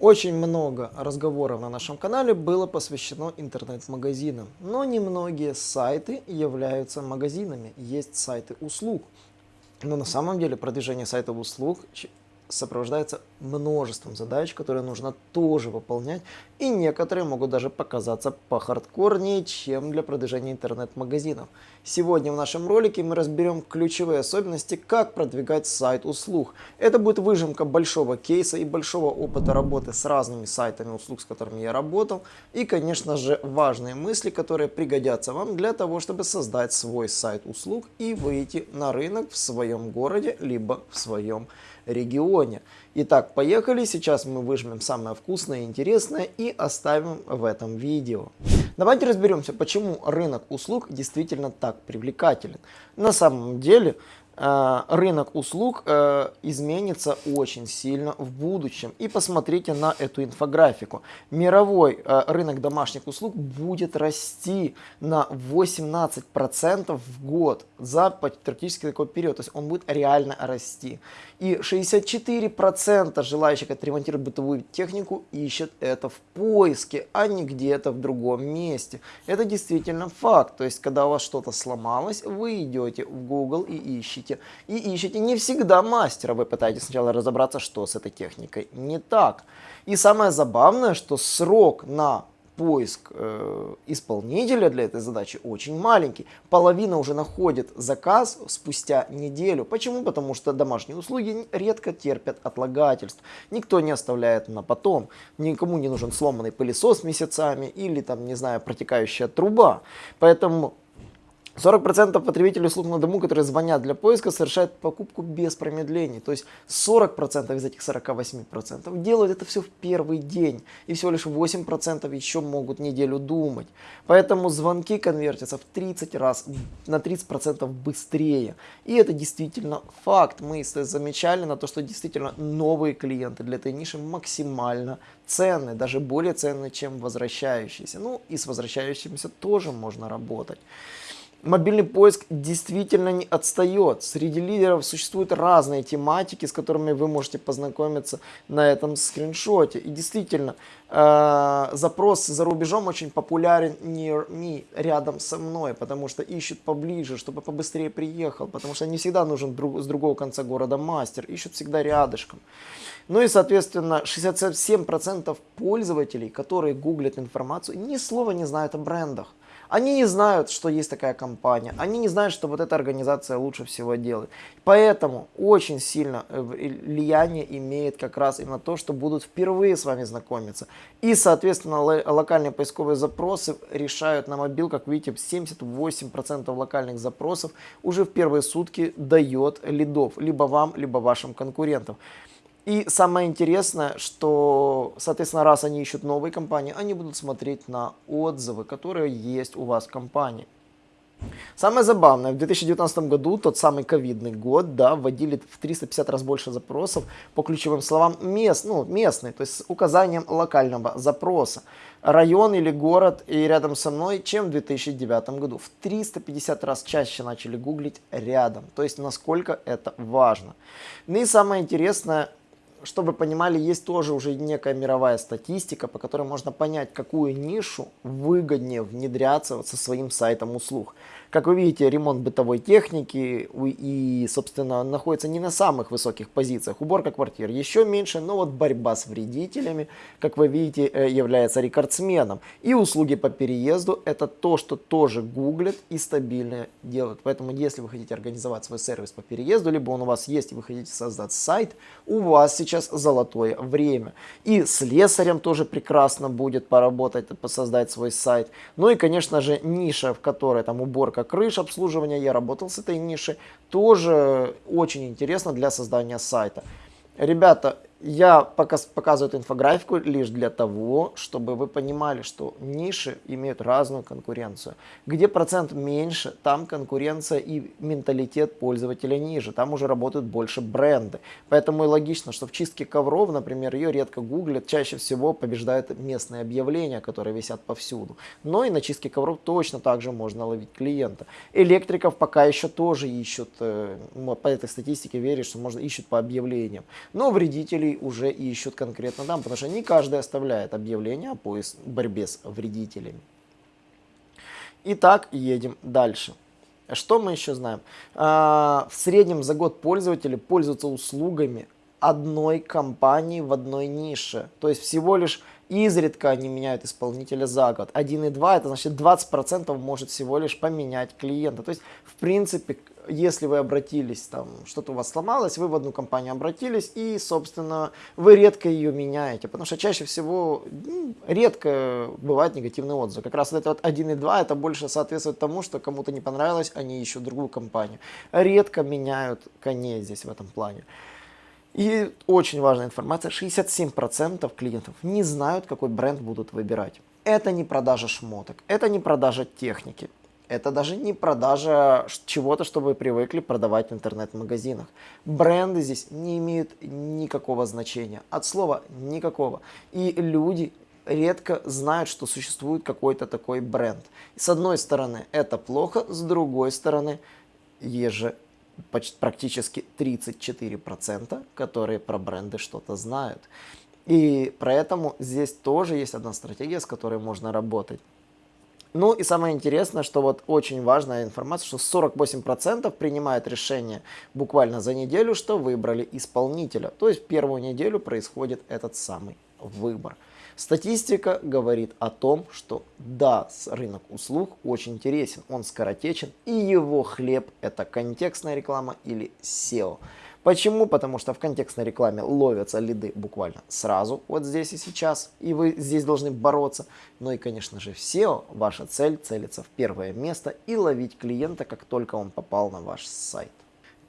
Очень много разговоров на нашем канале было посвящено интернет-магазинам, но немногие сайты являются магазинами, есть сайты услуг. Но на самом деле продвижение сайтов услуг сопровождается множеством задач, которые нужно тоже выполнять, и некоторые могут даже показаться похардкорнее, чем для продвижения интернет-магазинов. Сегодня в нашем ролике мы разберем ключевые особенности, как продвигать сайт услуг. Это будет выжимка большого кейса и большого опыта работы с разными сайтами услуг, с которыми я работал, и, конечно же, важные мысли, которые пригодятся вам для того, чтобы создать свой сайт услуг и выйти на рынок в своем городе, либо в своем регионе. Итак, поехали. Сейчас мы выжмем самое вкусное и интересное и оставим в этом видео. Давайте разберемся, почему рынок услуг действительно так привлекателен. На самом деле, Э, рынок услуг э, изменится очень сильно в будущем. И посмотрите на эту инфографику. Мировой э, рынок домашних услуг будет расти на 18% в год за практически такой период. То есть он будет реально расти. И 64% желающих отремонтировать бытовую технику ищут это в поиске, а не где-то в другом месте. Это действительно факт. То есть когда у вас что-то сломалось, вы идете в Google и ищете. И ищете не всегда мастера, вы пытаетесь сначала разобраться, что с этой техникой не так. И самое забавное, что срок на поиск э, исполнителя для этой задачи очень маленький. Половина уже находит заказ спустя неделю. Почему? Потому что домашние услуги редко терпят отлагательств. Никто не оставляет на потом. Никому не нужен сломанный пылесос месяцами или там, не знаю, протекающая труба. Поэтому 40% потребителей услуг на дому, которые звонят для поиска, совершают покупку без промедлений. То есть 40% из этих 48% делают это все в первый день. И всего лишь 8% еще могут неделю думать. Поэтому звонки конвертятся в 30 раз, на 30% быстрее. И это действительно факт. Мы замечали на то, что действительно новые клиенты для этой ниши максимально ценны, даже более ценны, чем возвращающиеся. Ну и с возвращающимися тоже можно работать мобильный поиск действительно не отстает. Среди лидеров существуют разные тематики, с которыми вы можете познакомиться на этом скриншоте. И действительно, э, запрос за рубежом очень популярен near me, рядом со мной, потому что ищут поближе, чтобы побыстрее приехал, потому что не всегда нужен друг, с другого конца города мастер, ищут всегда рядышком. Ну и, соответственно, 67% пользователей, которые гуглят информацию, ни слова не знают о брендах. Они не знают, что есть такая компания. Они не знают, что вот эта организация лучше всего делает. Поэтому очень сильно э, влияние имеет как раз именно то, что будут впервые с вами знакомиться. И, соответственно, локальные поисковые запросы решают на мобил, как видите, 78% локальных запросов уже в первые сутки дает лидов. Либо вам, либо вашим конкурентам. И самое интересное, что, соответственно, раз они ищут новые компании, они будут смотреть на отзывы, которые есть у вас в компании. Самое забавное, в 2019 году, тот самый ковидный год, да, вводили в 350 раз больше запросов по ключевым словам мест, ну, местный, то есть с указанием локального запроса. Район или город и рядом со мной, чем в 2009 году. В 350 раз чаще начали гуглить рядом, то есть насколько это важно. Ну и самое интересное, чтобы понимали, есть тоже уже некая мировая статистика, по которой можно понять, какую нишу выгоднее внедряться вот со своим сайтом услуг. Как вы видите, ремонт бытовой техники и, собственно, находится не на самых высоких позициях. Уборка квартир еще меньше, но вот борьба с вредителями, как вы видите, э, является рекордсменом. И услуги по переезду это то, что тоже гуглят и стабильно делают. Поэтому, если вы хотите организовать свой сервис по переезду, либо он у вас есть и вы хотите создать сайт, у вас сейчас золотое время. И с лесарем тоже прекрасно будет поработать, создать свой сайт. Ну и, конечно же, ниша, в которой там уборка крыш обслуживания, я работал с этой нишей, тоже очень интересно для создания сайта. Ребята, я показываю эту инфографику лишь для того, чтобы вы понимали, что ниши имеют разную конкуренцию. Где процент меньше, там конкуренция и менталитет пользователя ниже, там уже работают больше бренды. Поэтому и логично, что в чистке ковров, например, ее редко гуглят, чаще всего побеждают местные объявления, которые висят повсюду. Но и на чистке ковров точно так же можно ловить клиента. Электриков пока еще тоже ищут, э, по этой статистике верю, что можно ищут по объявлениям. Но вредители уже ищут конкретно там, потому что не каждый оставляет объявление о борьбе с вредителями. Итак, едем дальше. Что мы еще знаем? А, в среднем за год пользователи пользуются услугами одной компании в одной нише. То есть всего лишь изредка они меняют исполнителя за год. 1,2 это значит 20% может всего лишь поменять клиента. То есть в принципе если вы обратились, там что-то у вас сломалось, вы в одну компанию обратились и, собственно, вы редко ее меняете, потому что чаще всего ну, редко бывает негативный отзыв. Как раз вот это вот 1 и 2, это больше соответствует тому, что кому-то не понравилось, они ищут другую компанию. Редко меняют коней здесь в этом плане. И очень важная информация, 67% клиентов не знают, какой бренд будут выбирать. Это не продажа шмоток, это не продажа техники, это даже не продажа чего-то, что вы привыкли продавать в интернет-магазинах. Бренды здесь не имеют никакого значения. От слова никакого. И люди редко знают, что существует какой-то такой бренд. С одной стороны, это плохо, с другой стороны, есть же почти, практически 34%, которые про бренды что-то знают. И поэтому здесь тоже есть одна стратегия, с которой можно работать. Ну и самое интересное, что вот очень важная информация, что 48% принимают решение буквально за неделю, что выбрали исполнителя. То есть первую неделю происходит этот самый выбор. Статистика говорит о том, что да, рынок услуг очень интересен, он скоротечен, и его хлеб это контекстная реклама или SEO. Почему? Потому что в контекстной рекламе ловятся лиды буквально сразу, вот здесь и сейчас, и вы здесь должны бороться. Ну и, конечно же, в SEO ваша цель целиться в первое место и ловить клиента, как только он попал на ваш сайт.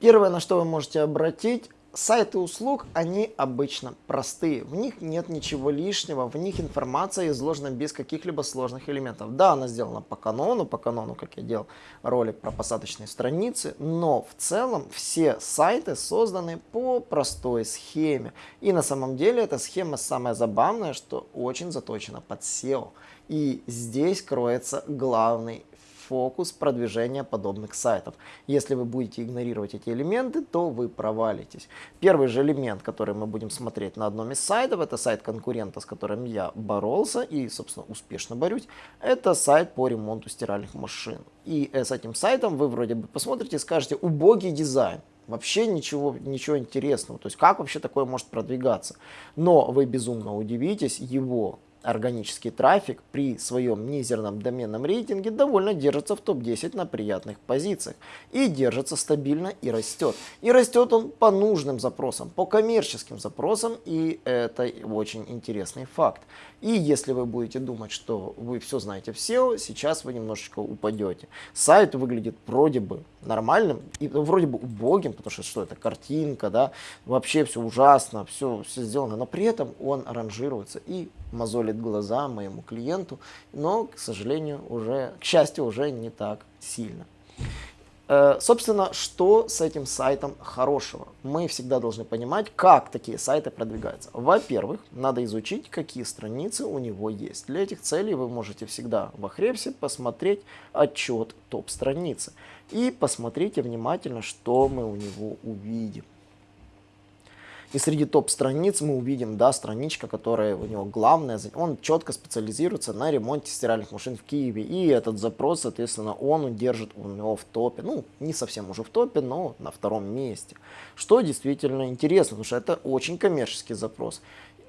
Первое, на что вы можете обратить Сайты услуг, они обычно простые, в них нет ничего лишнего, в них информация изложена без каких-либо сложных элементов. Да, она сделана по канону, по канону, как я делал ролик про посадочные страницы, но в целом все сайты созданы по простой схеме. И на самом деле эта схема самая забавная, что очень заточена под SEO. И здесь кроется главный фокус продвижения подобных сайтов. Если вы будете игнорировать эти элементы, то вы провалитесь. Первый же элемент, который мы будем смотреть на одном из сайтов, это сайт конкурента, с которым я боролся и, собственно, успешно борюсь. Это сайт по ремонту стиральных машин. И с этим сайтом вы вроде бы посмотрите и скажете «убогий дизайн». Вообще ничего, ничего интересного. То есть как вообще такое может продвигаться? Но вы безумно удивитесь, его органический трафик при своем мизерном доменном рейтинге довольно держится в топ-10 на приятных позициях. И держится стабильно и растет. И растет он по нужным запросам, по коммерческим запросам, и это очень интересный факт. И если вы будете думать, что вы все знаете в SEO, сейчас вы немножечко упадете. Сайт выглядит вроде бы нормальным и вроде бы убогим, потому что что это, картинка, да, вообще все ужасно, все, все сделано, но при этом он ранжируется и мозолит глаза моему клиенту, но, к сожалению, уже, к счастью, уже не так сильно. Э, собственно, что с этим сайтом хорошего? Мы всегда должны понимать, как такие сайты продвигаются. Во-первых, надо изучить, какие страницы у него есть. Для этих целей вы можете всегда в Ахрепсе посмотреть отчет топ-страницы. И посмотрите внимательно, что мы у него увидим. И среди топ-страниц мы увидим, да, страничка, которая у него главная. Он четко специализируется на ремонте стиральных машин в Киеве. И этот запрос, соответственно, он удержит у него в топе. Ну, не совсем уже в топе, но на втором месте. Что действительно интересно, потому что это очень коммерческий запрос.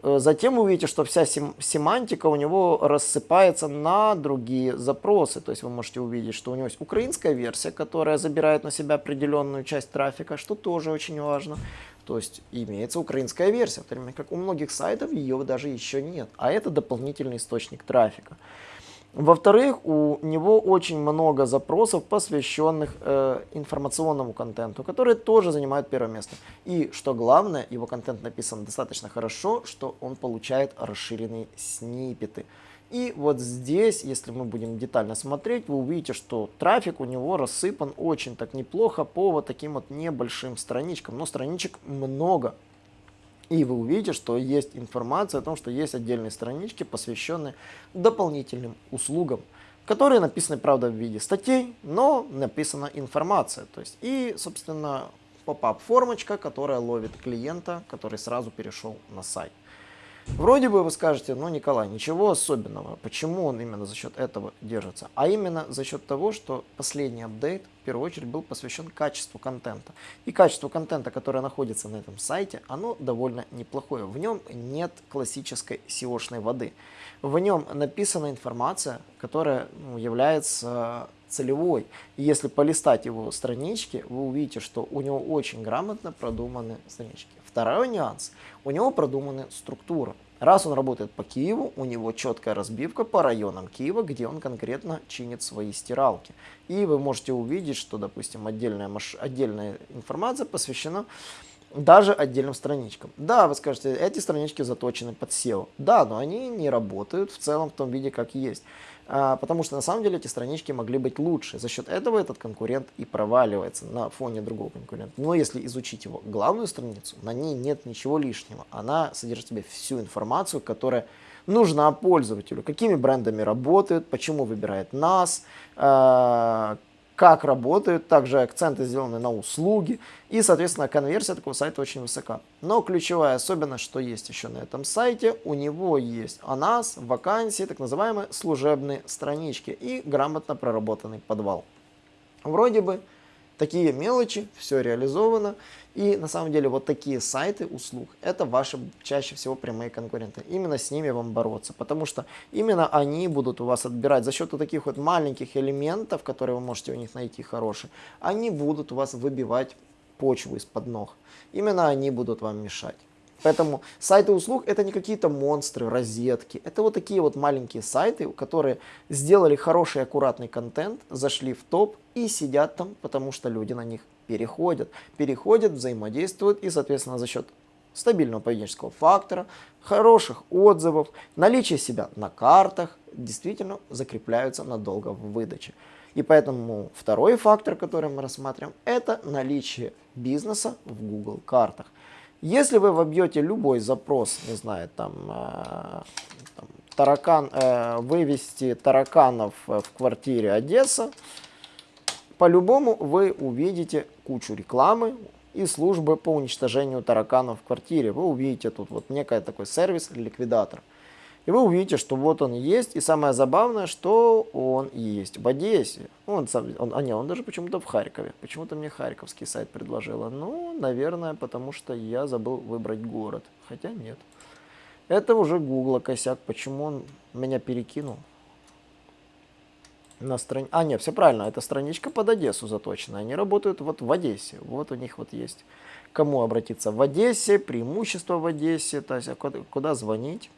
Э, затем вы увидите, что вся сем семантика у него рассыпается на другие запросы. То есть вы можете увидеть, что у него есть украинская версия, которая забирает на себя определенную часть трафика, что тоже очень важно. То есть имеется украинская версия, в то время как у многих сайтов ее даже еще нет. А это дополнительный источник трафика. Во-вторых, у него очень много запросов, посвященных э, информационному контенту, которые тоже занимают первое место. И что главное, его контент написан достаточно хорошо, что он получает расширенные сниппеты. И вот здесь, если мы будем детально смотреть, вы увидите, что трафик у него рассыпан очень так неплохо по вот таким вот небольшим страничкам. Но страничек много. И вы увидите, что есть информация о том, что есть отдельные странички, посвященные дополнительным услугам, которые написаны, правда, в виде статей, но написана информация. То есть, и, собственно, поп-ап формочка, которая ловит клиента, который сразу перешел на сайт. Вроде бы вы скажете, ну, Николай, ничего особенного. Почему он именно за счет этого держится? А именно за счет того, что последний апдейт в первую очередь был посвящен качеству контента. И качество контента, которое находится на этом сайте, оно довольно неплохое. В нем нет классической SEO-шной воды. В нем написана информация, которая ну, является целевой. И если полистать его странички, вы увидите, что у него очень грамотно продуманы странички. Второй нюанс. У него продумана структура. Раз он работает по Киеву, у него четкая разбивка по районам Киева, где он конкретно чинит свои стиралки. И вы можете увидеть, что, допустим, отдельная, маш... отдельная информация посвящена даже отдельным страничкам. Да, вы скажете, эти странички заточены под SEO. Да, но они не работают в целом в том виде, как есть. А, потому что на самом деле эти странички могли быть лучше. За счет этого этот конкурент и проваливается на фоне другого конкурента. Но если изучить его главную страницу, на ней нет ничего лишнего. Она содержит в себе всю информацию, которая нужна пользователю. Какими брендами работают, почему выбирает нас, а, как работают, также акценты сделаны на услуги, и, соответственно, конверсия такого сайта очень высока. Но ключевая особенность, что есть еще на этом сайте, у него есть о нас, вакансии, так называемые служебные странички и грамотно проработанный подвал. Вроде бы такие мелочи, все реализовано, и на самом деле вот такие сайты услуг, это ваши чаще всего прямые конкуренты. Именно с ними вам бороться, потому что именно они будут у вас отбирать за счет вот таких вот маленьких элементов, которые вы можете у них найти хорошие, они будут у вас выбивать почву из-под ног. Именно они будут вам мешать. Поэтому сайты услуг это не какие-то монстры, розетки. Это вот такие вот маленькие сайты, которые сделали хороший аккуратный контент, зашли в топ и сидят там, потому что люди на них переходят. Переходят, взаимодействуют и, соответственно, за счет стабильного поведенческого фактора, хороших отзывов, наличия себя на картах, действительно закрепляются надолго в выдаче. И поэтому второй фактор, который мы рассматриваем, это наличие бизнеса в Google картах. Если вы вобьете любой запрос, не знаю, там, э, там таракан, э, вывести тараканов э, в квартире Одесса, по-любому вы увидите кучу рекламы и службы по уничтожению тараканов в квартире. Вы увидите тут вот некий такой сервис ликвидатор. И вы увидите, что вот он есть. И самое забавное, что он есть в Одессе. Он, он, а не, он даже почему-то в Харькове. Почему-то мне харьковский сайт предложила. Ну, наверное, потому что я забыл выбрать город. Хотя нет. Это уже Гугла косяк. Почему он меня перекинул? На страни... А, нет, все правильно. Это страничка под Одессу заточена. Они работают вот в Одессе. Вот у них вот есть. Кому обратиться в Одессе, преимущество в Одессе, то есть куда, куда звонить.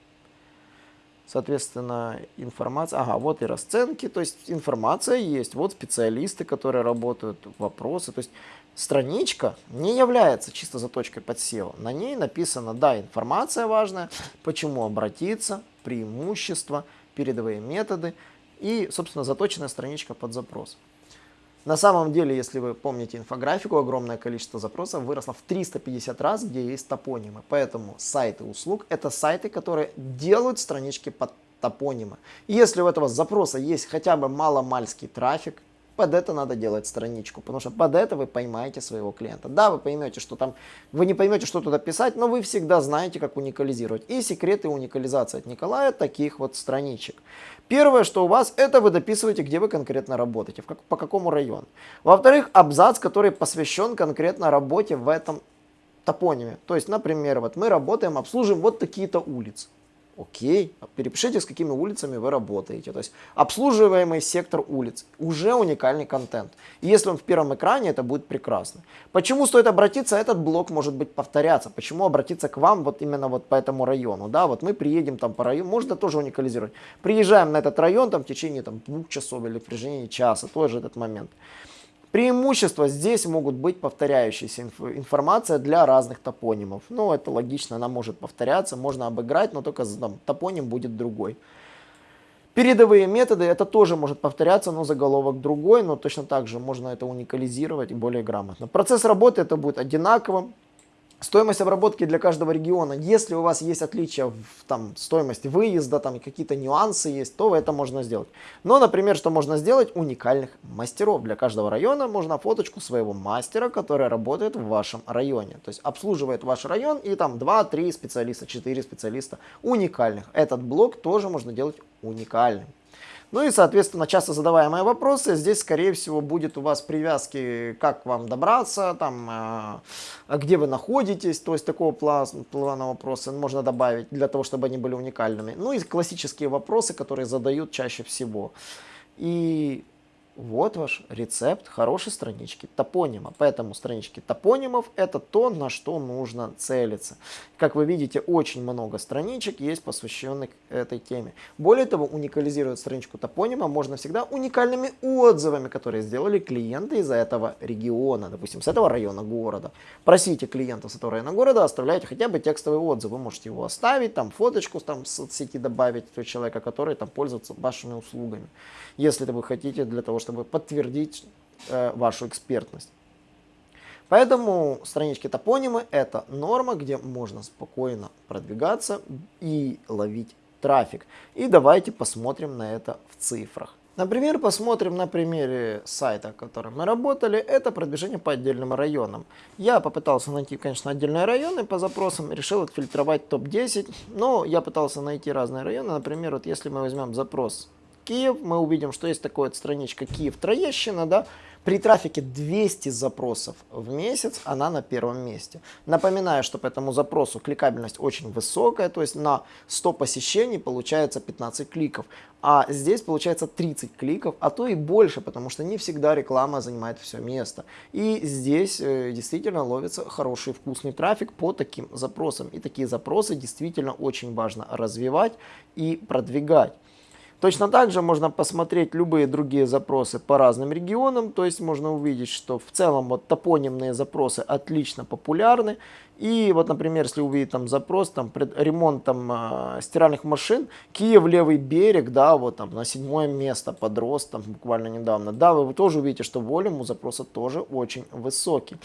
Соответственно, информация, ага, вот и расценки, то есть информация есть, вот специалисты, которые работают, вопросы, то есть страничка не является чисто заточкой под SEO. На ней написано, да, информация важная, почему обратиться, преимущества, передовые методы и, собственно, заточенная страничка под запрос. На самом деле, если вы помните инфографику, огромное количество запросов выросло в 350 раз, где есть топонимы. Поэтому сайты услуг – это сайты, которые делают странички под топонимы. И если у этого запроса есть хотя бы маломальский трафик, под это надо делать страничку, потому что под это вы поймаете своего клиента. Да, вы поймете, что там, вы не поймете, что туда писать, но вы всегда знаете, как уникализировать. И секреты уникализации от Николая таких вот страничек. Первое, что у вас, это вы дописываете, где вы конкретно работаете, в как, по какому району. Во-вторых, абзац, который посвящен конкретно работе в этом топониме. То есть, например, вот мы работаем, обслуживаем вот такие-то улицы. Окей, перепишите, с какими улицами вы работаете. То есть обслуживаемый сектор улиц. Уже уникальный контент. И если он в первом экране, это будет прекрасно. Почему стоит обратиться? Этот блок может быть повторяться. Почему обратиться к вам вот именно вот по этому району? Да, вот мы приедем там по району, можно тоже уникализировать. Приезжаем на этот район там в течение там, двух часов или в течение часа, тоже этот момент. Преимущества здесь могут быть повторяющаяся инф информация для разных топонимов. Ну, это логично, она может повторяться, можно обыграть, но только там, топоним будет другой. Передовые методы, это тоже может повторяться, но заголовок другой, но точно так же можно это уникализировать и более грамотно. Процесс работы это будет одинаковым. Стоимость обработки для каждого региона. Если у вас есть отличия в там, стоимости выезда, там какие-то нюансы есть, то это можно сделать. Но, например, что можно сделать? Уникальных мастеров. Для каждого района можно фоточку своего мастера, который работает в вашем районе. То есть обслуживает ваш район и там 2-3 специалиста, 4 специалиста уникальных. Этот блок тоже можно делать уникальным. Ну и, соответственно, часто задаваемые вопросы. Здесь, скорее всего, будет у вас привязки, как вам добраться, там, э, где вы находитесь. То есть такого плана вопроса можно добавить для того, чтобы они были уникальными. Ну и классические вопросы, которые задают чаще всего. И вот ваш рецепт хорошей странички топонима. Поэтому странички топонимов это то, на что нужно целиться. Как вы видите, очень много страничек есть посвященных этой теме. Более того, уникализировать страничку топонима можно всегда уникальными отзывами, которые сделали клиенты из этого региона, допустим, с этого района города. Просите клиента с этого района города, оставляйте хотя бы текстовый отзыв. Вы можете его оставить, там фоточку там, в соцсети добавить человека, который там пользуется вашими услугами. Если вы хотите для того, чтобы подтвердить э, вашу экспертность. Поэтому странички топонимы это норма, где можно спокойно продвигаться и ловить трафик. И давайте посмотрим на это в цифрах. Например, посмотрим на примере сайта, которым мы работали. Это продвижение по отдельным районам. Я попытался найти, конечно, отдельные районы по запросам, решил отфильтровать топ-10. Но я пытался найти разные районы. Например, вот если мы возьмем запрос Киев, мы увидим, что есть такая вот страничка Киев Троещина, да, при трафике 200 запросов в месяц она на первом месте. Напоминаю, что по этому запросу кликабельность очень высокая, то есть на 100 посещений получается 15 кликов. А здесь получается 30 кликов, а то и больше, потому что не всегда реклама занимает все место. И здесь э, действительно ловится хороший вкусный трафик по таким запросам. И такие запросы действительно очень важно развивать и продвигать. Точно так же можно посмотреть любые другие запросы по разным регионам, то есть можно увидеть, что в целом вот топонимные запросы отлично популярны. И вот, например, если увидеть там запрос, там ремонт там, э, стиральных машин, Киев, левый берег, да, вот там на седьмое место подрос там буквально недавно, да, вы тоже увидите, что волюм у запроса тоже очень высокий.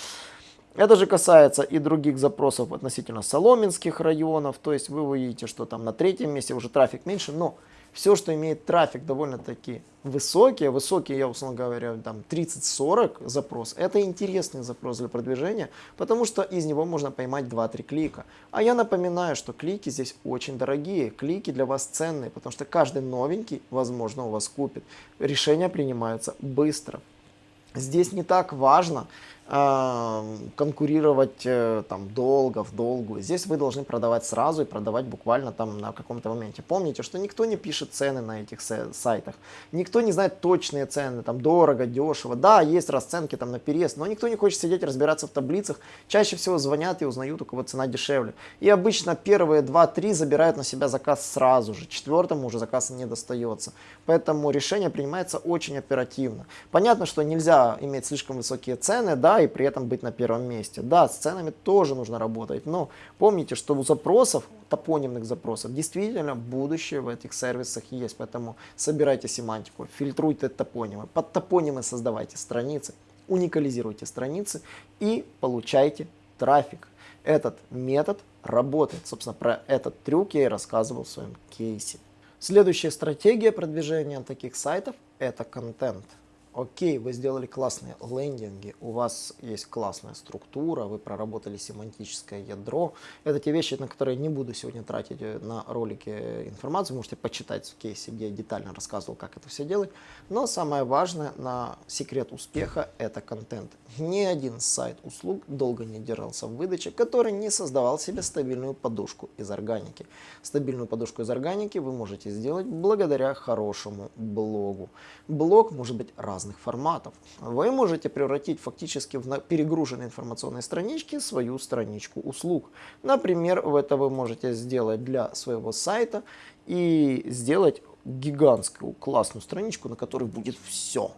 Это же касается и других запросов относительно соломенских районов, то есть вы увидите, что там на третьем месте уже трафик меньше, но все, что имеет трафик довольно-таки высокий, высокий, я условно говоря, там 30-40 запрос, это интересный запрос для продвижения, потому что из него можно поймать 2-3 клика. А я напоминаю, что клики здесь очень дорогие, клики для вас ценные, потому что каждый новенький, возможно, у вас купит. Решения принимаются быстро. Здесь не так важно, конкурировать э, там долго, в долгую. Здесь вы должны продавать сразу и продавать буквально там на каком-то моменте. Помните, что никто не пишет цены на этих сайтах, никто не знает точные цены, там дорого, дешево. Да, есть расценки там на переезд, но никто не хочет сидеть разбираться в таблицах. Чаще всего звонят и узнают, у кого цена дешевле. И обычно первые 2-3 забирают на себя заказ сразу же, четвертому уже заказ не достается. Поэтому решение принимается очень оперативно. Понятно, что нельзя иметь слишком высокие цены, да, и при этом быть на первом месте. Да, с ценами тоже нужно работать, но помните, что у запросов, топонимных запросов, действительно будущее в этих сервисах есть, поэтому собирайте семантику, фильтруйте топонимы, под топонимы создавайте страницы, уникализируйте страницы и получайте трафик. Этот метод работает. Собственно, про этот трюк я и рассказывал в своем кейсе. Следующая стратегия продвижения таких сайтов – это контент. Окей, вы сделали классные лендинги, у вас есть классная структура, вы проработали семантическое ядро. Это те вещи, на которые не буду сегодня тратить э, на ролике информацию. Можете почитать в кейсе, где я детально рассказывал, как это все делать. Но самое важное на секрет успеха – это контент. Ни один сайт услуг долго не держался в выдаче, который не создавал себе стабильную подушку из органики. Стабильную подушку из органики вы можете сделать благодаря хорошему блогу. Блог может быть разным разных форматов. Вы можете превратить фактически в перегруженной информационной страничке свою страничку услуг. Например, в это вы можете сделать для своего сайта и сделать гигантскую классную страничку, на которой будет все.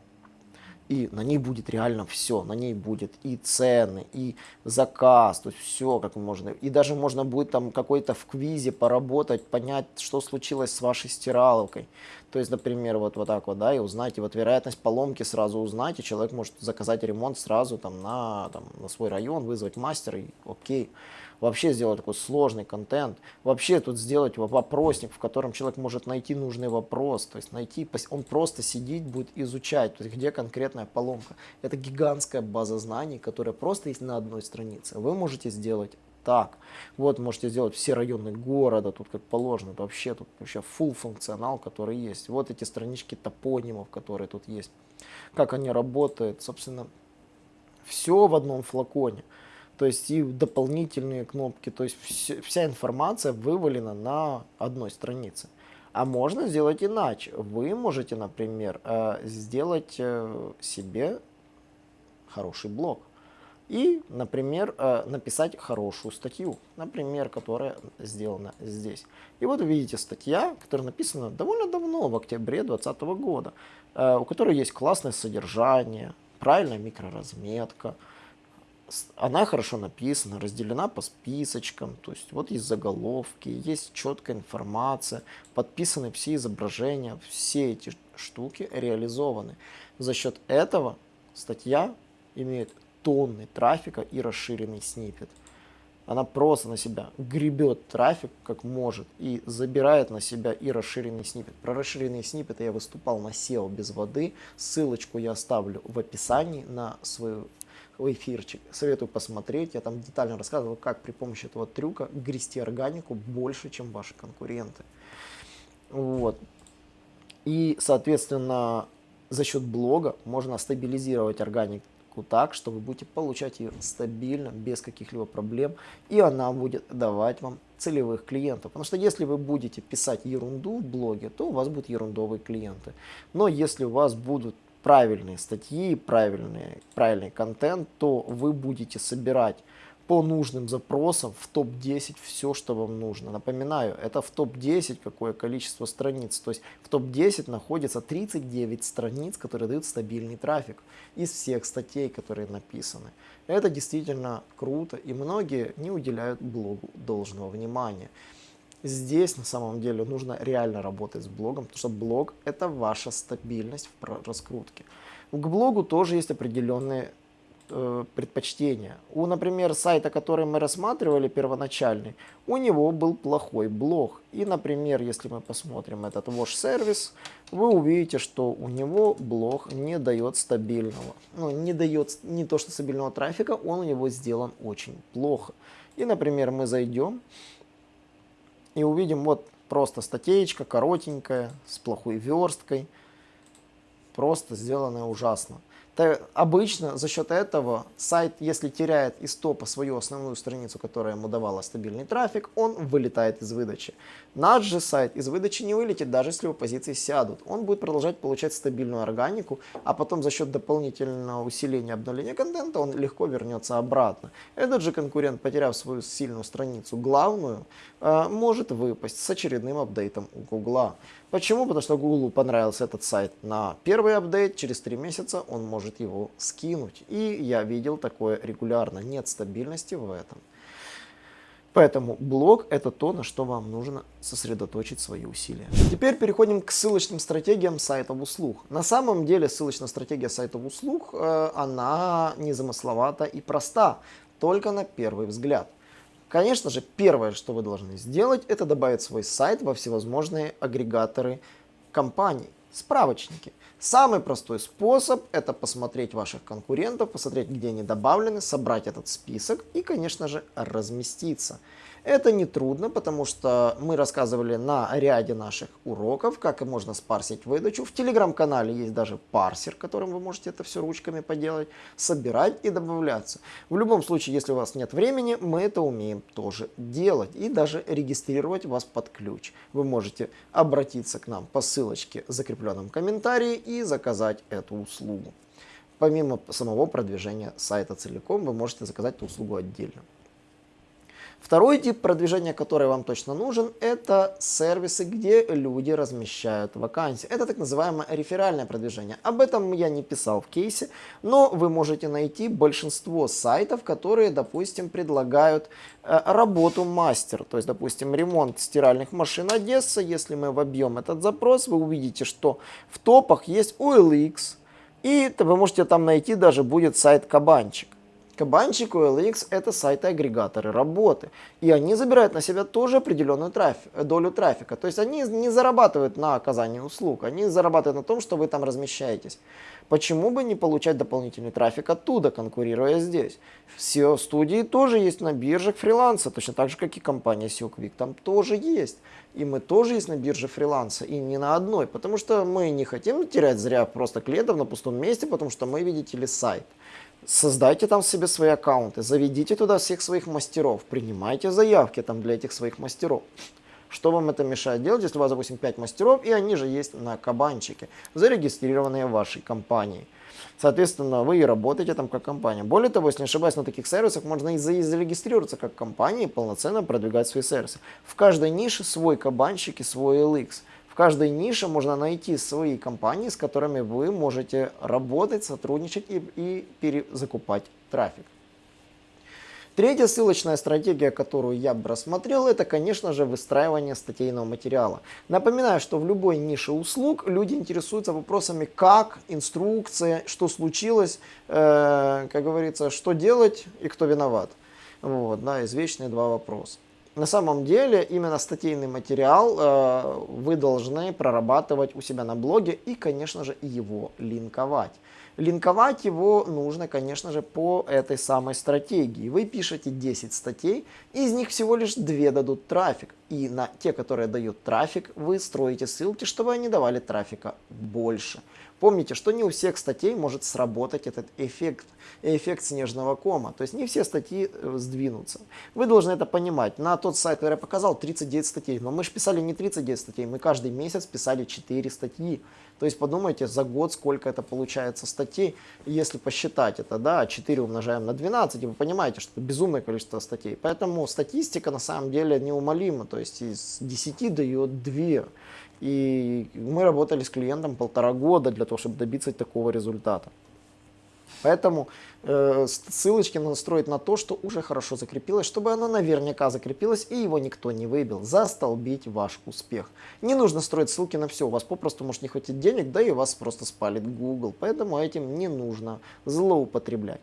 И на ней будет реально все, на ней будет и цены, и заказ, то есть все как можно, и даже можно будет там какой-то в квизе поработать, понять, что случилось с вашей стиралкой, то есть, например, вот, вот так вот, да, и узнать, и вот вероятность поломки сразу узнать, и человек может заказать ремонт сразу там на, там, на свой район, вызвать мастера, и окей вообще сделать такой сложный контент, вообще тут сделать вопросник, в котором человек может найти нужный вопрос, то есть найти, он просто сидеть будет изучать, то есть где конкретная поломка. Это гигантская база знаний, которая просто есть на одной странице. Вы можете сделать так. Вот можете сделать все районы города, тут как положено, вообще тут вообще full функционал, который есть. Вот эти странички топонимов, которые тут есть. Как они работают, собственно, все в одном флаконе то есть и дополнительные кнопки, то есть вся, информация вывалена на одной странице. А можно сделать иначе. Вы можете, например, э, сделать э, себе хороший блог. И, например, э, написать хорошую статью, например, которая сделана здесь. И вот видите статья, которая написана довольно давно, в октябре 2020 года, у которой есть классное содержание, правильная микроразметка, она хорошо написана, разделена по списочкам, то есть вот есть заголовки, есть четкая информация, подписаны все изображения, все эти штуки реализованы. За счет этого статья имеет тонны трафика и расширенный снипет. Она просто на себя гребет трафик как может и забирает на себя и расширенный снипет. Про расширенный снипет я выступал на SEO без воды. Ссылочку я оставлю в описании на свою эфирчик. Советую посмотреть. Я там детально рассказывал, как при помощи этого трюка грести органику больше, чем ваши конкуренты. Вот. И, соответственно, за счет блога можно стабилизировать органику так, что вы будете получать ее стабильно, без каких-либо проблем, и она будет давать вам целевых клиентов. Потому что если вы будете писать ерунду в блоге, то у вас будут ерундовые клиенты. Но если у вас будут правильные статьи, правильный, правильный контент, то вы будете собирать по нужным запросам в топ-10 все, что вам нужно. Напоминаю, это в топ-10 какое количество страниц. То есть в топ-10 находится 39 страниц, которые дают стабильный трафик из всех статей, которые написаны. Это действительно круто, и многие не уделяют блогу должного внимания. Здесь на самом деле нужно реально работать с блогом, потому что блог это ваша стабильность в раскрутке. К блогу тоже есть определенные э, предпочтения. У, например, сайта, который мы рассматривали первоначальный, у него был плохой блог. И, например, если мы посмотрим этот Wash сервис, вы увидите, что у него блог не дает стабильного, ну, не дает не то что стабильного трафика, он у него сделан очень плохо. И, например, мы зайдем и увидим вот просто статейка, коротенькая, с плохой версткой, просто сделанная ужасно. То обычно за счет этого сайт, если теряет из топа свою основную страницу, которая ему давала стабильный трафик, он вылетает из выдачи. Наш же сайт из выдачи не вылетит, даже если его позиции сядут. Он будет продолжать получать стабильную органику, а потом за счет дополнительного усиления обновления контента он легко вернется обратно. Этот же конкурент, потеряв свою сильную страницу, главную, э, может выпасть с очередным апдейтом у Гугла. Почему? Потому что Google понравился этот сайт на первый апдейт, через три месяца он может его скинуть. И я видел такое регулярно, нет стабильности в этом. Поэтому блог это то, на что вам нужно сосредоточить свои усилия. Теперь переходим к ссылочным стратегиям сайтов услуг. На самом деле ссылочная стратегия сайтов услуг, э, она незамысловата и проста, только на первый взгляд. Конечно же, первое, что вы должны сделать, это добавить свой сайт во всевозможные агрегаторы компаний, справочники. Самый простой способ это посмотреть ваших конкурентов, посмотреть, где они добавлены, собрать этот список и, конечно же, разместиться. Это не трудно, потому что мы рассказывали на ряде наших уроков, как можно спарсить выдачу. В телеграм-канале есть даже парсер, которым вы можете это все ручками поделать, собирать и добавляться. В любом случае, если у вас нет времени, мы это умеем тоже делать и даже регистрировать вас под ключ. Вы можете обратиться к нам по ссылочке в закрепленном комментарии и заказать эту услугу. Помимо самого продвижения сайта целиком, вы можете заказать эту услугу отдельно. Второй тип продвижения, который вам точно нужен, это сервисы, где люди размещают вакансии. Это так называемое реферальное продвижение. Об этом я не писал в кейсе, но вы можете найти большинство сайтов, которые, допустим, предлагают э, работу мастер. То есть, допустим, ремонт стиральных машин Одесса. Если мы вобьем этот запрос, вы увидите, что в топах есть OLX, и вы можете там найти даже будет сайт Кабанчик. Кабанчик OLX это сайты-агрегаторы работы. И они забирают на себя тоже определенную трафик, долю трафика. То есть они не зарабатывают на оказании услуг, они зарабатывают на том, что вы там размещаетесь. Почему бы не получать дополнительный трафик оттуда, конкурируя здесь? SEO-студии тоже есть на биржах фриланса, точно так же, как и компания SEO. Там тоже есть. И мы тоже есть на бирже фриланса, и не на одной. Потому что мы не хотим терять зря просто клиентов на пустом месте, потому что мы, видите ли, сайт. Создайте там себе свои аккаунты, заведите туда всех своих мастеров, принимайте заявки там для этих своих мастеров. Что вам это мешает делать, если у вас, допустим, 5 мастеров, и они же есть на кабанчике, зарегистрированные в вашей компании. Соответственно, вы и работаете там как компания. Более того, если не ошибаюсь, на таких сервисах можно и зарегистрироваться как компания и полноценно продвигать свои сервисы. В каждой нише свой кабанчик и свой LX. В каждой нише можно найти свои компании, с которыми вы можете работать, сотрудничать и, и перезакупать трафик. Третья ссылочная стратегия, которую я бы рассмотрел, это, конечно же, выстраивание статейного материала. Напоминаю, что в любой нише услуг люди интересуются вопросами как, инструкция, что случилось, э, как говорится, что делать и кто виноват. Вот, да, извечные два вопроса на самом деле именно статейный материал э, вы должны прорабатывать у себя на блоге и, конечно же, его линковать. Линковать его нужно, конечно же, по этой самой стратегии. Вы пишете 10 статей, из них всего лишь 2 дадут трафик. И на те, которые дают трафик, вы строите ссылки, чтобы они давали трафика больше. Помните, что не у всех статей может сработать этот эффект, эффект снежного кома. То есть не все статьи э, сдвинутся. Вы должны это понимать. На тот сайт, который я показал, 39 статей. Но мы же писали не 39 статей, мы каждый месяц писали 4 статьи. То есть подумайте, за год сколько это получается статей. Если посчитать это, да, 4 умножаем на 12, и вы понимаете, что это безумное количество статей. Поэтому статистика на самом деле неумолима. То есть из 10 дает 2. И мы работали с клиентом полтора года для того, чтобы добиться такого результата. Поэтому э, ссылочки надо строить на то, что уже хорошо закрепилось, чтобы оно наверняка закрепилось и его никто не выбил. Застолбить ваш успех. Не нужно строить ссылки на все, у вас попросту может не хватить денег, да и вас просто спалит Google. Поэтому этим не нужно злоупотреблять.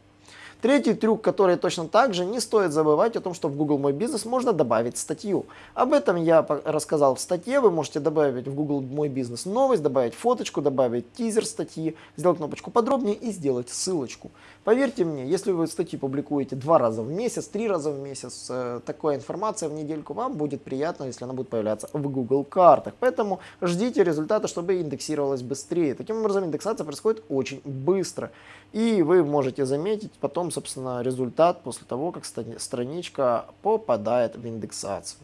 Третий трюк, который точно так же, не стоит забывать о том, что в Google Мой Бизнес можно добавить статью. Об этом я рассказал в статье, вы можете добавить в Google Мой Бизнес новость, добавить фоточку, добавить тизер статьи, сделать кнопочку подробнее и сделать ссылочку. Поверьте мне, если вы статьи публикуете два раза в месяц, три раза в месяц, э, такая информация в недельку вам будет приятно, если она будет появляться в Google картах. Поэтому ждите результата, чтобы индексировалось быстрее. Таким образом, индексация происходит очень быстро. И вы можете заметить потом, собственно, результат после того, как страничка попадает в индексацию.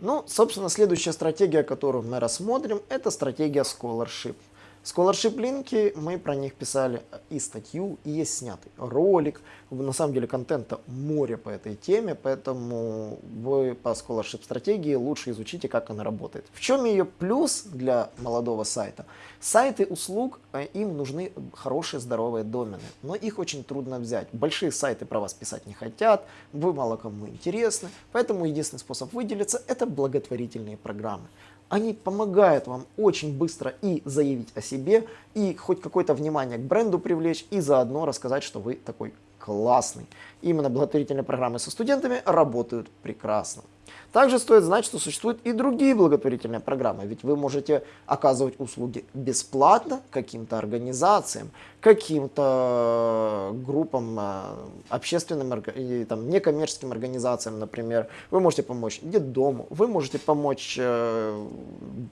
Ну, собственно, следующая стратегия, которую мы рассмотрим, это стратегия Scholarship. Scholarship линки, мы про них писали и статью, и есть снятый ролик. На самом деле контента море по этой теме, поэтому вы по Scholarship стратегии лучше изучите, как она работает. В чем ее плюс для молодого сайта? Сайты услуг, э, им нужны хорошие здоровые домены, но их очень трудно взять. Большие сайты про вас писать не хотят, вы мало кому интересны, поэтому единственный способ выделиться это благотворительные программы они помогают вам очень быстро и заявить о себе, и хоть какое-то внимание к бренду привлечь, и заодно рассказать, что вы такой классный. Именно благотворительные программы со студентами работают прекрасно. Также стоит знать, что существуют и другие благотворительные программы, ведь вы можете оказывать услуги бесплатно каким-то организациям, каким-то группам, э, общественным там, некоммерческим организациям, например. Вы можете помочь детдому, вы можете помочь э,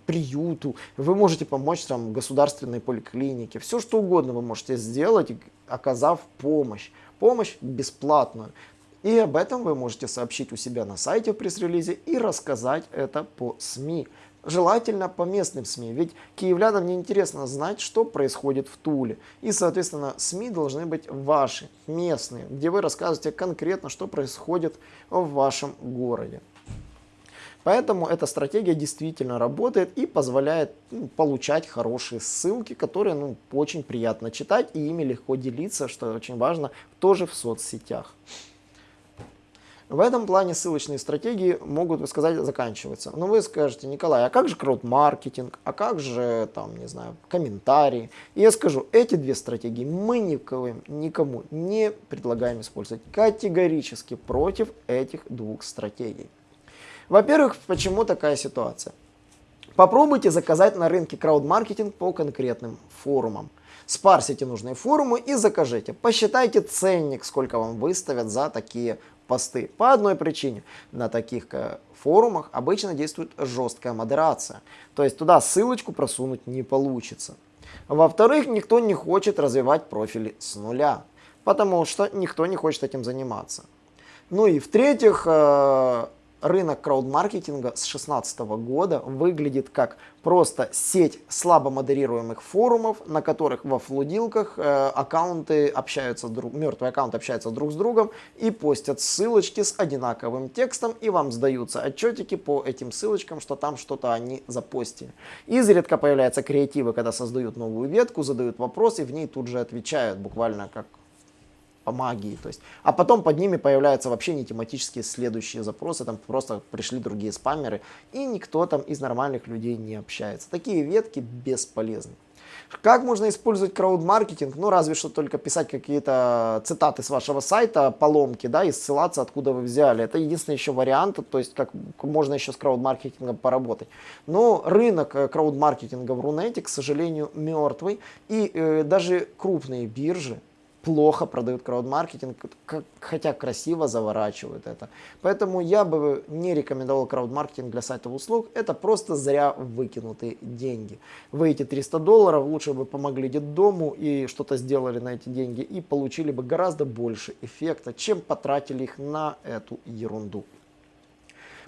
приюту, вы можете помочь там, государственной поликлинике. Все что угодно вы можете сделать, оказав помощь. Помощь бесплатную И об этом вы можете сообщить у себя на сайте в пресс-релизе и рассказать это по СМИ. Желательно по местным СМИ, ведь киевлянам не интересно знать, что происходит в Туле. И, соответственно, СМИ должны быть ваши, местные, где вы рассказываете конкретно, что происходит в вашем городе. Поэтому эта стратегия действительно работает и позволяет ну, получать хорошие ссылки, которые ну, очень приятно читать и ими легко делиться, что очень важно, тоже в соцсетях. В этом плане ссылочные стратегии могут, вы сказать, заканчиваться. Но вы скажете, Николай, а как же крауд-маркетинг, а как же, там, не знаю, комментарии? И я скажу, эти две стратегии мы никому, никому не предлагаем использовать. Категорически против этих двух стратегий. Во-первых, почему такая ситуация? Попробуйте заказать на рынке крауд-маркетинг по конкретным форумам. Спарсите нужные форумы и закажите. Посчитайте ценник, сколько вам выставят за такие посты. По одной причине. На таких э, форумах обычно действует жесткая модерация. То есть туда ссылочку просунуть не получится. Во-вторых, никто не хочет развивать профили с нуля. Потому что никто не хочет этим заниматься. Ну и в-третьих, э, рынок краудмаркетинга с 2016 года выглядит как просто сеть слабо модерируемых форумов, на которых во флудилках э, аккаунты общаются, друг, мертвые аккаунты общаются друг с другом и постят ссылочки с одинаковым текстом, и вам сдаются отчетики по этим ссылочкам, что там что-то они запостили. Изредка появляются креативы, когда создают новую ветку, задают вопрос, и в ней тут же отвечают, буквально как по магии. То есть, а потом под ними появляются вообще не тематические следующие запросы, там просто пришли другие спамеры, и никто там из нормальных людей не общается. Такие ветки бесполезны. Как можно использовать крауд-маркетинг? Ну, разве что только писать какие-то цитаты с вашего сайта, поломки, да, и ссылаться, откуда вы взяли. Это единственный еще вариант, то есть как можно еще с крауд-маркетингом поработать. Но рынок э, крауд-маркетинга в Рунете, к сожалению, мертвый. И э, даже крупные биржи, плохо продают краудмаркетинг, хотя красиво заворачивают это. Поэтому я бы не рекомендовал краудмаркетинг для сайтов услуг. Это просто зря выкинутые деньги. Вы эти 300 долларов лучше бы помогли детдому и что-то сделали на эти деньги и получили бы гораздо больше эффекта, чем потратили их на эту ерунду.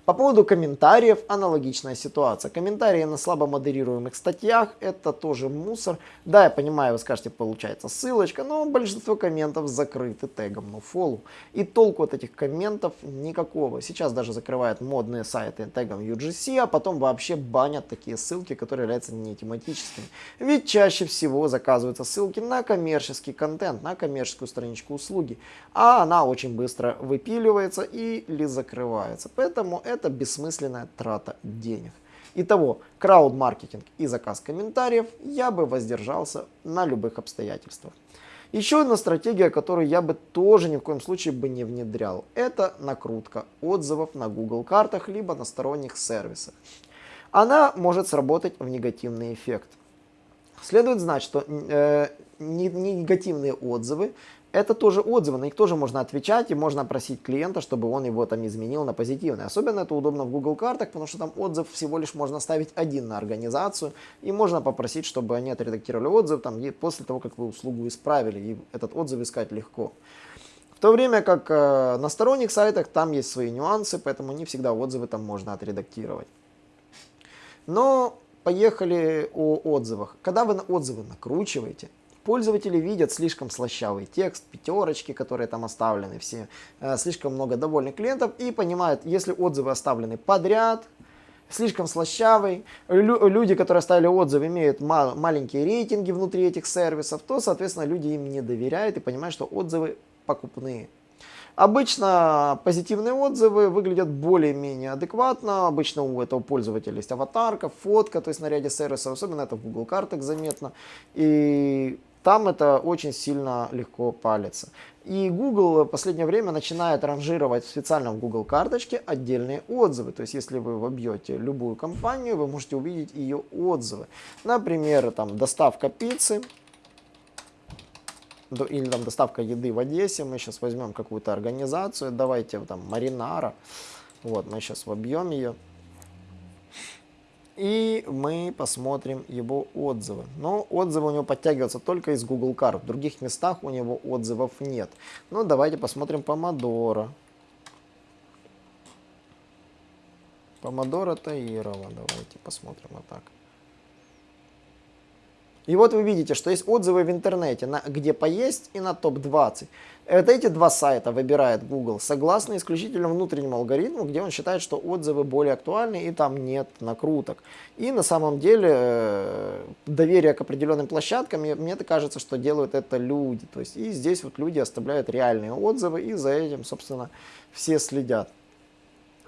По поводу комментариев аналогичная ситуация. Комментарии на слабо модерируемых статьях это тоже мусор. Да, я понимаю, вы скажете, получается ссылочка, но большинство комментов закрыты тегом nofollow. И толку от этих комментов никакого. Сейчас даже закрывают модные сайты тегом UGC, а потом вообще банят такие ссылки, которые являются не тематическими. Ведь чаще всего заказываются ссылки на коммерческий контент, на коммерческую страничку услуги. А она очень быстро выпиливается или закрывается. Поэтому это это бессмысленная трата денег. Итого, крауд-маркетинг и заказ комментариев я бы воздержался на любых обстоятельствах. Еще одна стратегия, которую я бы тоже ни в коем случае бы не внедрял, это накрутка отзывов на Google картах либо на сторонних сервисах. Она может сработать в негативный эффект. Следует знать, что э, негативные отзывы это тоже отзывы, на них тоже можно отвечать и можно просить клиента, чтобы он его там изменил на позитивный. Особенно это удобно в Google картах, потому что там отзыв всего лишь можно ставить один на организацию и можно попросить, чтобы они отредактировали отзыв там, после того, как вы услугу исправили, и этот отзыв искать легко. В то время как э, на сторонних сайтах там есть свои нюансы, поэтому не всегда отзывы там можно отредактировать. Но поехали о отзывах. Когда вы на отзывы накручиваете, Пользователи видят слишком слащавый текст, пятерочки, которые там оставлены, все, э, слишком много довольных клиентов и понимают, если отзывы оставлены подряд, слишком слащавый, лю люди, которые оставили отзывы, имеют мал маленькие рейтинги внутри этих сервисов, то, соответственно, люди им не доверяют и понимают, что отзывы покупные. Обычно позитивные отзывы выглядят более-менее адекватно. Обычно у этого пользователя есть аватарка, фотка, то есть на ряде сервисов, особенно это в Google картах заметно. И там это очень сильно легко палится. И Google в последнее время начинает ранжировать специально в Google карточке отдельные отзывы. То есть, если вы вобьете любую компанию, вы можете увидеть ее отзывы. Например, там доставка пиццы или там доставка еды в Одессе. Мы сейчас возьмем какую-то организацию, давайте там Маринара. Вот, мы сейчас вобьем ее. И мы посмотрим его отзывы. Но отзывы у него подтягиваются только из Google карт. В других местах у него отзывов нет. Ну, давайте посмотрим Помодоро. Помодоро Таирова. Давайте посмотрим вот так. И вот вы видите, что есть отзывы в интернете, на где поесть и на топ-20. Вот эти два сайта выбирает Google согласно исключительно внутреннему алгоритму, где он считает, что отзывы более актуальны и там нет накруток. И на самом деле э, доверие к определенным площадкам, мне кажется, что делают это люди. То есть и здесь вот люди оставляют реальные отзывы и за этим, собственно, все следят.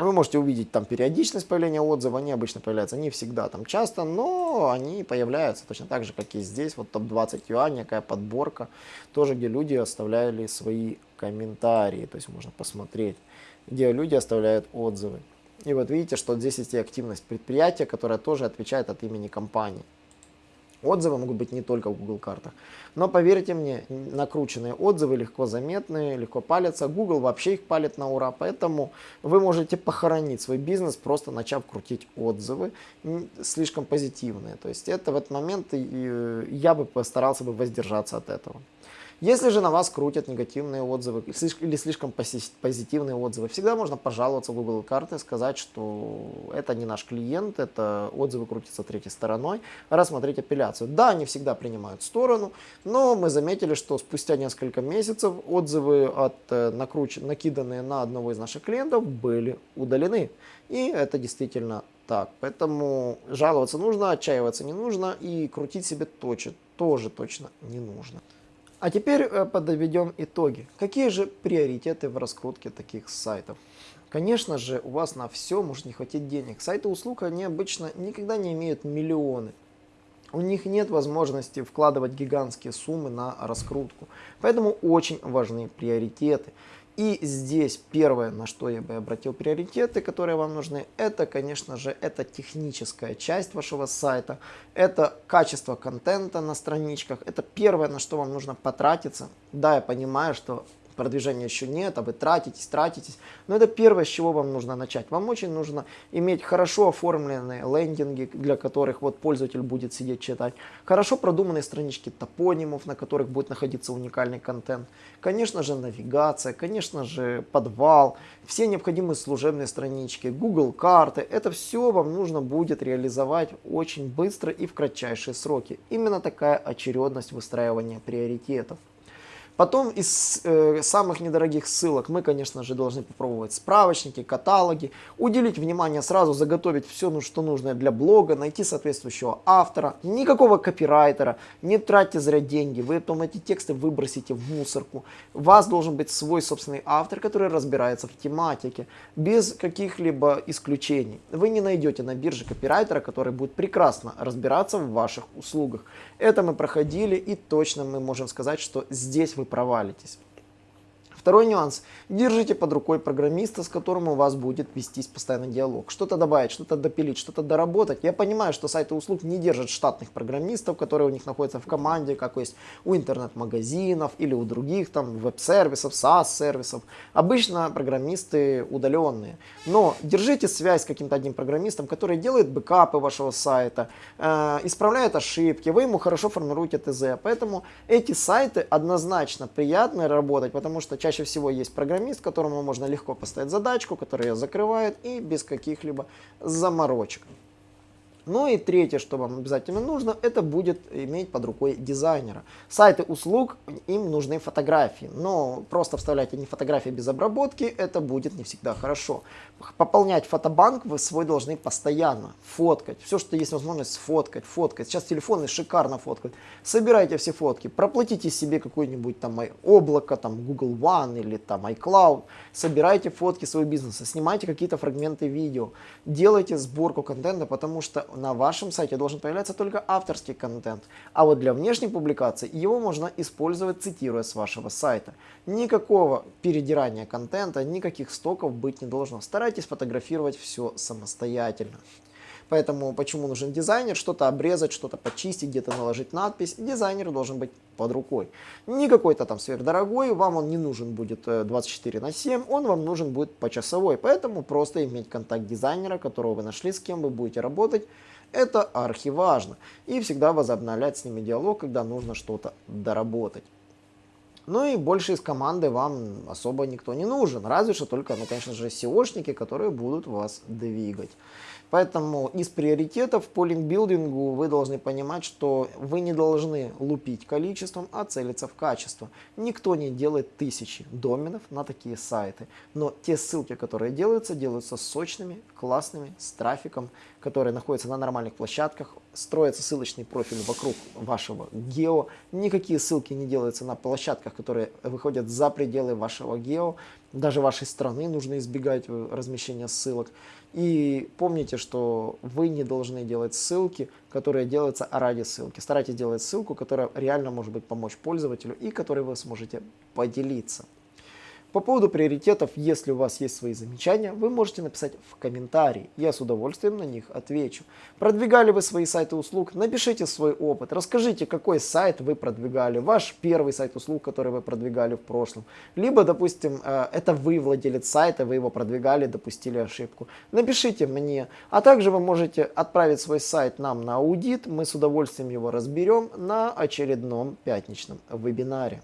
Вы можете увидеть там периодичность появления отзывов, они обычно появляются не всегда, там часто, но они появляются точно так же, как и здесь, вот топ-20 юаней, какая подборка, тоже где люди оставляли свои комментарии, то есть можно посмотреть, где люди оставляют отзывы. И вот видите, что здесь есть и активность предприятия, которая тоже отвечает от имени компании. Отзывы могут быть не только в Google картах. Но поверьте мне, накрученные отзывы легко заметные, легко палятся. Google вообще их палит на ура, поэтому вы можете похоронить свой бизнес, просто начав крутить отзывы слишком позитивные. То есть это в этот момент я бы постарался бы воздержаться от этого. Если же на вас крутят негативные отзывы или слишком позитивные отзывы, всегда можно пожаловаться в Google карты, сказать, что это не наш клиент, это отзывы крутятся третьей стороной, рассмотреть апелляцию. Да, они всегда принимают сторону, но мы заметили, что спустя несколько месяцев отзывы, от, э, накруч... накиданные на одного из наших клиентов, были удалены. И это действительно так. Поэтому жаловаться нужно, отчаиваться не нужно и крутить себе точно, тоже точно не нужно. А теперь э, подведем итоги. Какие же приоритеты в раскрутке таких сайтов? Конечно же, у вас на все может не хватить денег. Сайты услуг, они обычно никогда не имеют миллионы. У них нет возможности вкладывать гигантские суммы на раскрутку. Поэтому очень важны приоритеты. И здесь первое, на что я бы обратил приоритеты, которые вам нужны, это, конечно же, это техническая часть вашего сайта, это качество контента на страничках, это первое, на что вам нужно потратиться. Да, я понимаю, что продвижения еще нет, а вы тратитесь, тратитесь. Но это первое, с чего вам нужно начать. Вам очень нужно иметь хорошо оформленные лендинги, для которых вот пользователь будет сидеть читать, хорошо продуманные странички топонимов, на которых будет находиться уникальный контент, конечно же навигация, конечно же подвал, все необходимые служебные странички, Google карты, это все вам нужно будет реализовать очень быстро и в кратчайшие сроки. Именно такая очередность выстраивания приоритетов. Потом из э, самых недорогих ссылок мы, конечно же, должны попробовать справочники, каталоги, уделить внимание, сразу заготовить все, ну, что нужно для блога, найти соответствующего автора, никакого копирайтера, не тратьте зря деньги, вы потом эти тексты выбросите в мусорку. У вас должен быть свой собственный автор, который разбирается в тематике, без каких-либо исключений. Вы не найдете на бирже копирайтера, который будет прекрасно разбираться в ваших услугах. Это мы проходили и точно мы можем сказать, что здесь вы провалитесь. Второй нюанс. Держите под рукой программиста, с которым у вас будет вестись постоянно диалог. Что-то добавить, что-то допилить, что-то доработать. Я понимаю, что сайты услуг не держат штатных программистов, которые у них находятся в команде, как есть у интернет-магазинов или у других там веб-сервисов, SaaS-сервисов. Обычно программисты удаленные. Но держите связь с каким-то одним программистом, который делает бэкапы вашего сайта, э, исправляет ошибки, вы ему хорошо формируете ТЗ. Поэтому эти сайты однозначно приятно работать, потому что чаще чаще всего есть программист, которому можно легко поставить задачку, который ее закрывает и без каких-либо заморочек. Ну и третье, что вам обязательно нужно, это будет иметь под рукой дизайнера. Сайты услуг, им нужны фотографии, но просто вставлять они фотографии без обработки, это будет не всегда хорошо. Пополнять фотобанк вы свой должны постоянно, фоткать, все, что есть возможность сфоткать, фоткать. Сейчас телефоны шикарно фоткают. Собирайте все фотки, проплатите себе какое-нибудь там облако, там Google One или там iCloud, собирайте фотки своего бизнеса, снимайте какие-то фрагменты видео, делайте сборку контента, потому что на вашем сайте должен появляться только авторский контент, а вот для внешней публикации его можно использовать, цитируя с вашего сайта. Никакого передирания контента, никаких стоков быть не должно. Старайтесь фотографировать все самостоятельно. Поэтому почему нужен дизайнер? Что-то обрезать, что-то почистить, где-то наложить надпись. Дизайнер должен быть под рукой. Не какой-то там сверхдорогой, вам он не нужен будет 24 э, на 7, он вам нужен будет почасовой. Поэтому просто иметь контакт дизайнера, которого вы нашли, с кем вы будете работать, это архиважно. И всегда возобновлять с ними диалог, когда нужно что-то доработать. Ну и больше из команды вам особо никто не нужен. Разве что только, ну, конечно же, SEOшники, которые будут вас двигать. Поэтому из приоритетов по линкбилдингу вы должны понимать, что вы не должны лупить количеством, а целиться в качество. Никто не делает тысячи доменов на такие сайты, но те ссылки, которые делаются, делаются сочными, классными, с трафиком, которые находятся на нормальных площадках, строится ссылочный профиль вокруг вашего гео, никакие ссылки не делаются на площадках, которые выходят за пределы вашего гео, даже вашей страны нужно избегать э, размещения ссылок. И помните, что вы не должны делать ссылки, которые делаются ради ссылки. Старайтесь делать ссылку, которая реально может быть помочь пользователю и которой вы сможете поделиться. По поводу приоритетов, если у вас есть свои замечания, вы можете написать в комментарии, я с удовольствием на них отвечу. Продвигали вы свои сайты услуг, напишите свой опыт, расскажите, какой сайт вы продвигали, ваш первый сайт услуг, который вы продвигали в прошлом. Либо, допустим, э, это вы владелец сайта, вы его продвигали, допустили ошибку. Напишите мне, а также вы можете отправить свой сайт нам на аудит, мы с удовольствием его разберем на очередном пятничном вебинаре.